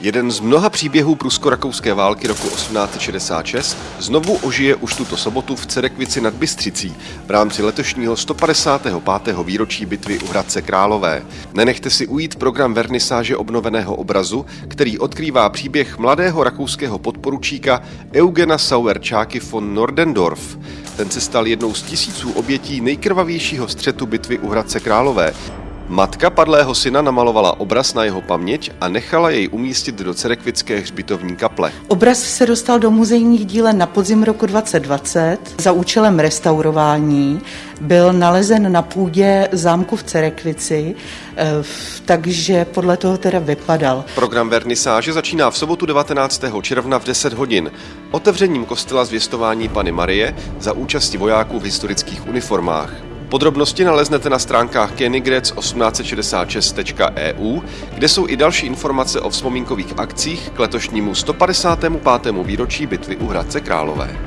Jeden z mnoha příběhů prusko-rakouské války roku 1866 znovu ožije už tuto sobotu v Cerekvici nad Bystřicí v rámci letošního 155. výročí bitvy u Hradce Králové. Nenechte si ujít program vernisáže obnoveného obrazu, který odkrývá příběh mladého rakouského podporučíka Eugena Sauerčáky von Nordendorf. Ten se stal jednou z tisíců obětí nejkrvavějšího střetu bitvy u Hradce Králové, Matka padlého syna namalovala obraz na jeho paměť a nechala jej umístit do Cerekvické hřbitovní kaple. Obraz se dostal do muzejních dílen na podzim roku 2020 za účelem restaurování. Byl nalezen na půdě zámku v Cerekvici, eh, takže podle toho teda vypadal. Program vernisáže začíná v sobotu 19. června v 10 hodin. Otevřením kostela zvěstování Pany Marie za účasti vojáků v historických uniformách. Podrobnosti naleznete na stránkách kenigrec1866.eu, kde jsou i další informace o vzpomínkových akcích k letošnímu 155. výročí bitvy u Hradce Králové.